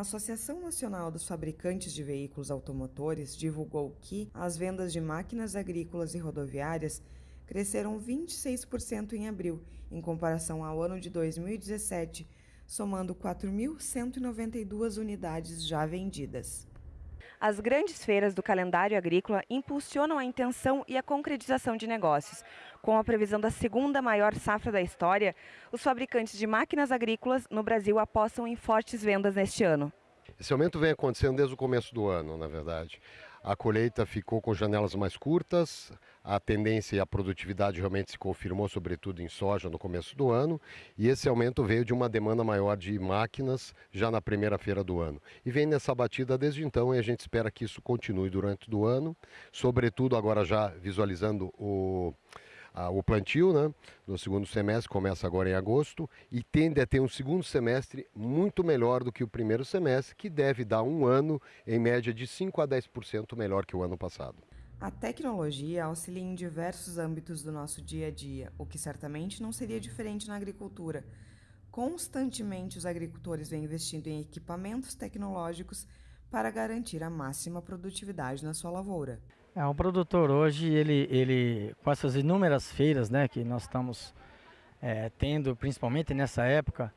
Associação Nacional dos Fabricantes de Veículos Automotores divulgou que as vendas de máquinas agrícolas e rodoviárias cresceram 26% em abril, em comparação ao ano de 2017, somando 4.192 unidades já vendidas. As grandes feiras do calendário agrícola impulsionam a intenção e a concretização de negócios. Com a previsão da segunda maior safra da história, os fabricantes de máquinas agrícolas no Brasil apostam em fortes vendas neste ano. Esse aumento vem acontecendo desde o começo do ano, na verdade. A colheita ficou com janelas mais curtas, a tendência e a produtividade realmente se confirmou, sobretudo em soja, no começo do ano, e esse aumento veio de uma demanda maior de máquinas já na primeira feira do ano. E vem nessa batida desde então e a gente espera que isso continue durante o ano, sobretudo agora já visualizando o o plantio né, no segundo semestre, começa agora em agosto, e tende a ter um segundo semestre muito melhor do que o primeiro semestre, que deve dar um ano, em média, de 5 a 10% melhor que o ano passado. A tecnologia auxilia em diversos âmbitos do nosso dia a dia, o que certamente não seria diferente na agricultura. Constantemente, os agricultores vêm investindo em equipamentos tecnológicos para garantir a máxima produtividade na sua lavoura. É, o produtor hoje, ele, ele com essas inúmeras feiras né, que nós estamos é, tendo, principalmente nessa época,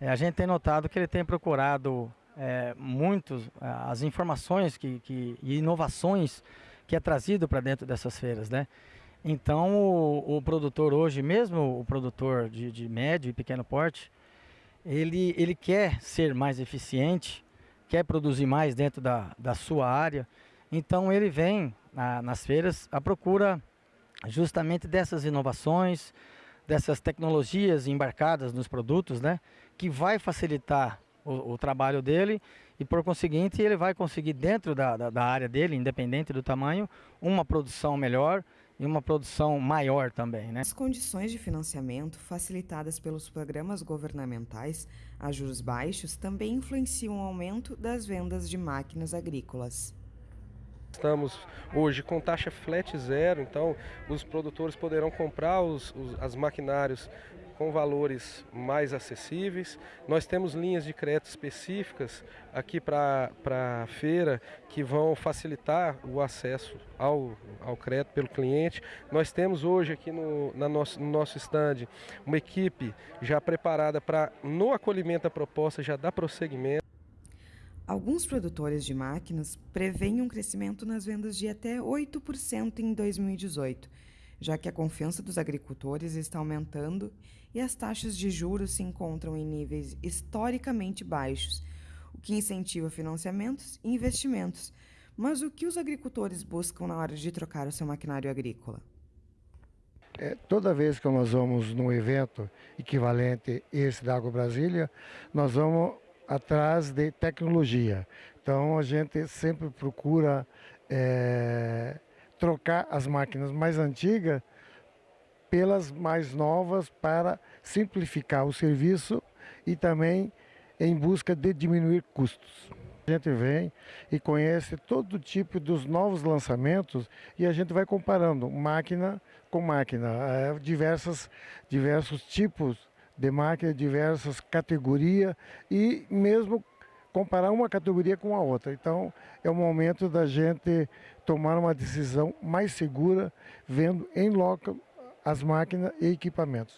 é, a gente tem notado que ele tem procurado é, muitos é, as informações que, que, e inovações que é trazido para dentro dessas feiras. Né? Então o, o, produtor hoje, mesmo o produtor de, de médio e pequeno porte, ele, ele quer ser mais eficiente, quer produzir mais dentro da, da sua área, então ele vem na, nas feiras à procura justamente dessas inovações, dessas tecnologias embarcadas nos produtos, né, que vai facilitar o, o trabalho dele e por conseguinte ele vai conseguir dentro da, da, da área dele, independente do tamanho, uma produção melhor e uma produção maior também. Né? As condições de financiamento facilitadas pelos programas governamentais a juros baixos também influenciam o aumento das vendas de máquinas agrícolas. Estamos hoje com taxa flat zero, então os produtores poderão comprar os, os as maquinários com valores mais acessíveis. Nós temos linhas de crédito específicas aqui para a feira que vão facilitar o acesso ao, ao crédito pelo cliente. Nós temos hoje aqui no, na nosso, no nosso stand uma equipe já preparada para, no acolhimento da proposta, já dar prosseguimento. Alguns produtores de máquinas preveem um crescimento nas vendas de até 8% em 2018 já que a confiança dos agricultores está aumentando e as taxas de juros se encontram em níveis historicamente baixos, o que incentiva financiamentos e investimentos. Mas o que os agricultores buscam na hora de trocar o seu maquinário agrícola? É, toda vez que nós vamos num evento equivalente esse da Água Brasília, nós vamos atrás de tecnologia. Então a gente sempre procura é, trocar as máquinas mais antigas pelas mais novas para simplificar o serviço e também em busca de diminuir custos. A gente vem e conhece todo tipo dos novos lançamentos e a gente vai comparando máquina com máquina, é, diversas, diversos tipos de máquina, diversas categorias e mesmo comparar uma categoria com a outra. Então, é o momento da gente tomar uma decisão mais segura, vendo em loco as máquinas e equipamentos.